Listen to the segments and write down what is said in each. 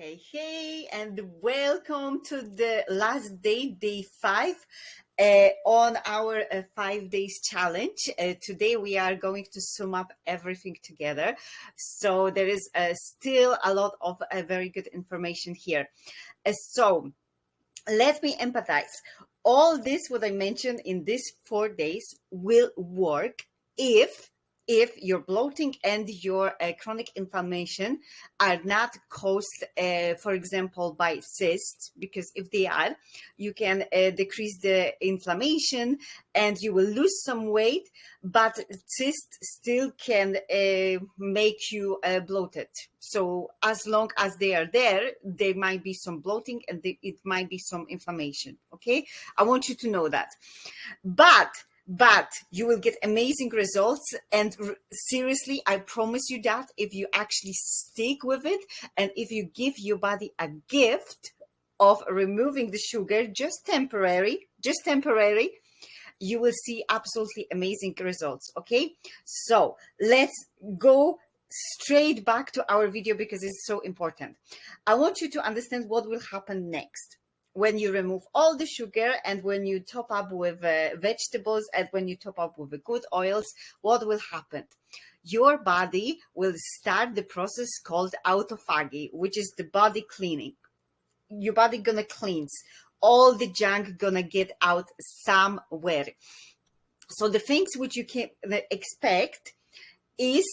Hey, hey, and welcome to the last day, day five, uh, on our uh, five days challenge. Uh, today we are going to sum up everything together. So there is uh, still a lot of uh, very good information here. Uh, so let me empathize. All this, what I mentioned in these four days will work if if your bloating and your uh, chronic inflammation are not caused, uh, for example, by cysts, because if they are, you can uh, decrease the inflammation and you will lose some weight, but cysts still can uh, make you uh, bloated. So as long as they are there, there might be some bloating and it might be some inflammation. Okay, I want you to know that. But but you will get amazing results. And seriously, I promise you that if you actually stick with it and if you give your body a gift of removing the sugar, just temporary, just temporary, you will see absolutely amazing results. Okay, so let's go straight back to our video because it's so important. I want you to understand what will happen next when you remove all the sugar and when you top up with uh, vegetables and when you top up with good oils, what will happen? Your body will start the process called autophagy, which is the body cleaning. Your body gonna cleanse all the junk gonna get out somewhere. So the things which you can expect is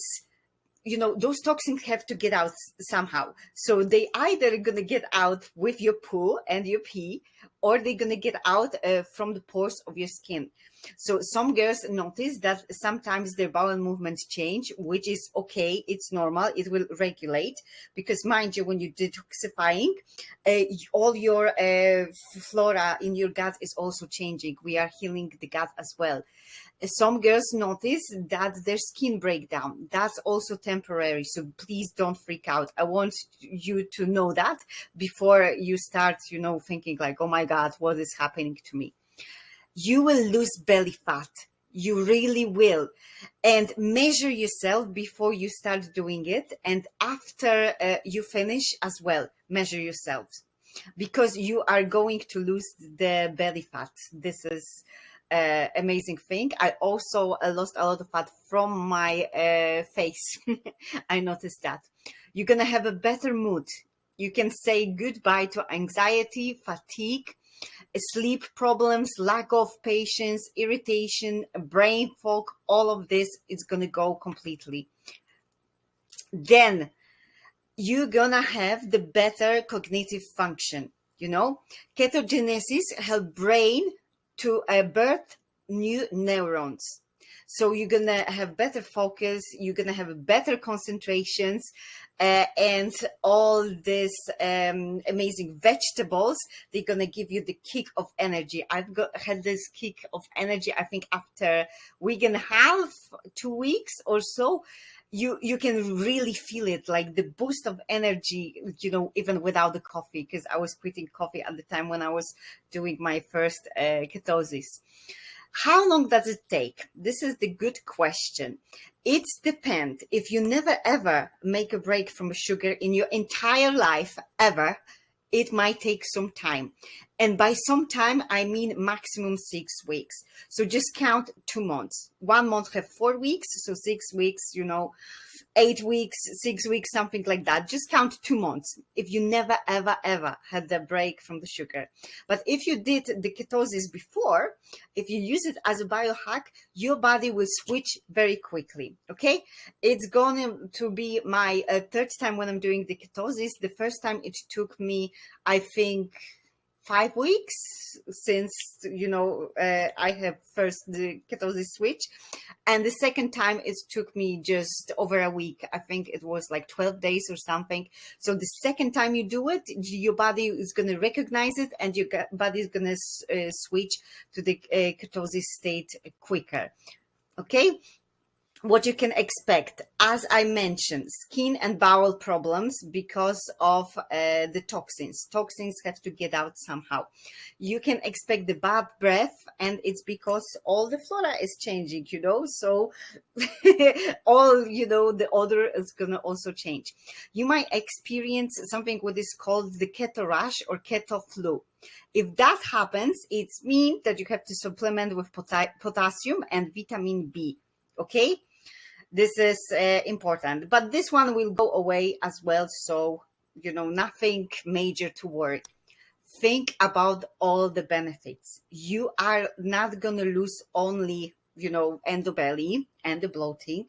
you know, those toxins have to get out somehow. So they either are going to get out with your poo and your pee, or they're going to get out uh, from the pores of your skin. So some girls notice that sometimes their bowel movements change, which is okay. It's normal. It will regulate because mind you, when you're detoxifying, uh, all your uh, flora in your gut is also changing. We are healing the gut as well. Some girls notice that their skin breakdown. That's also temporary. So please don't freak out. I want you to know that before you start, you know, thinking like, oh my God, what is happening to me? you will lose belly fat. You really will. And measure yourself before you start doing it. And after uh, you finish as well, measure yourselves because you are going to lose the belly fat. This is uh, amazing thing. I also uh, lost a lot of fat from my uh, face. I noticed that. You're going to have a better mood. You can say goodbye to anxiety, fatigue, sleep problems, lack of patience, irritation, brain fog, all of this is going to go completely. Then you're going to have the better cognitive function. You know, ketogenesis help brain to uh, birth new neurons. So you're going to have better focus. You're going to have better concentrations uh, and all these um, amazing vegetables. They're going to give you the kick of energy. I've got had this kick of energy, I think after week and a half, two weeks or so, you you can really feel it like the boost of energy you know even without the coffee because i was quitting coffee at the time when i was doing my first uh, ketosis how long does it take? This is the good question. It's depend. If you never ever make a break from sugar in your entire life, ever, it might take some time. And by some time, I mean maximum six weeks. So just count two months. One month have four weeks. So six weeks, you know, eight weeks, six weeks, something like that. Just count two months if you never, ever, ever had the break from the sugar. But if you did the ketosis before, if you use it as a biohack, your body will switch very quickly. Okay. It's going to be my uh, third time when I'm doing the ketosis. The first time it took me, I think, five weeks since you know uh, I have first the ketosis switch, and the second time it took me just over a week. I think it was like twelve days or something. So the second time you do it, your body is going to recognize it, and your body is going to uh, switch to the uh, ketosis state quicker. Okay. What you can expect. As i mentioned skin and bowel problems because of uh, the toxins. Toxins have to get out somehow. You can expect the bad breath and it's because all the flora is changing you know? So all you know the odor is gonna also change. You might experience something what is called the keto rash or keto flu. If that happens it means that you have to supplement with potassium and vitamin b okay? This is uh, important but this one will go away as well so you know nothing major to worry. Think about all the benefits. You are not going to lose only you know endobelly and the bloating.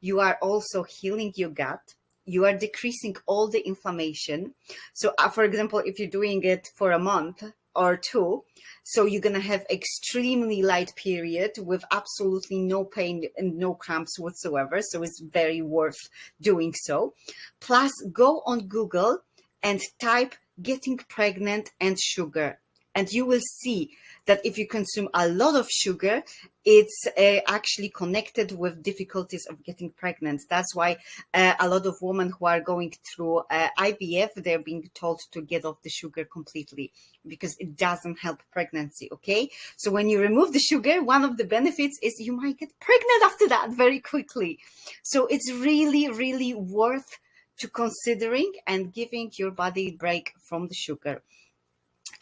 You are also healing your gut. You are decreasing all the inflammation. So uh, for example if you're doing it for a month or two. So you're going to have extremely light period with absolutely no pain and no cramps whatsoever. So it's very worth doing so. Plus go on Google and type getting pregnant and sugar and you will see that if you consume a lot of sugar, it's uh, actually connected with difficulties of getting pregnant. That's why uh, a lot of women who are going through uh, IVF, they're being told to get off the sugar completely because it doesn't help pregnancy. Okay. So when you remove the sugar, one of the benefits is you might get pregnant after that very quickly. So it's really, really worth to considering and giving your body a break from the sugar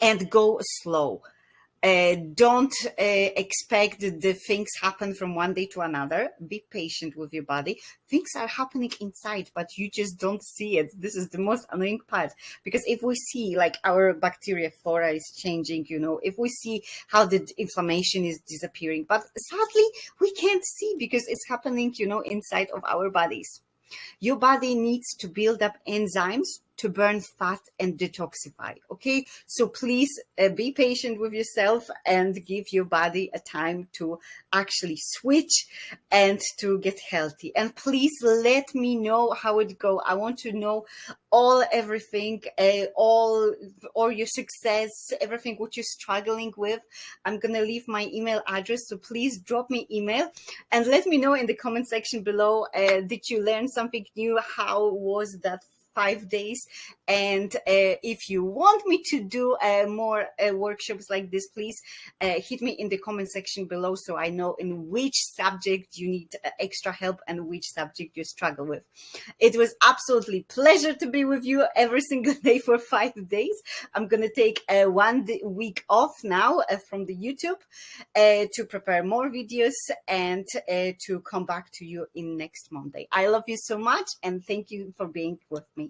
and go slow uh, don't uh, expect the things happen from one day to another. Be patient with your body. Things are happening inside, but you just don't see it. This is the most annoying part because if we see like our bacteria flora is changing, you know, if we see how the inflammation is disappearing, but sadly we can't see because it's happening, you know, inside of our bodies. Your body needs to build up enzymes to burn fat and detoxify. Okay, so please uh, be patient with yourself and give your body a time to actually switch and to get healthy. And please let me know how it go. I want to know all everything, uh, all or your success, everything what you're struggling with. I'm gonna leave my email address, so please drop me email and let me know in the comment section below. Uh, did you learn something new? How was that five days. And uh, if you want me to do uh, more uh, workshops like this, please uh, hit me in the comment section below so I know in which subject you need uh, extra help and which subject you struggle with. It was absolutely pleasure to be with you every single day for five days. I'm going to take uh, one week off now from the YouTube to prepare more videos and to come back to you in next Monday. I love you so much and thank you for being with me.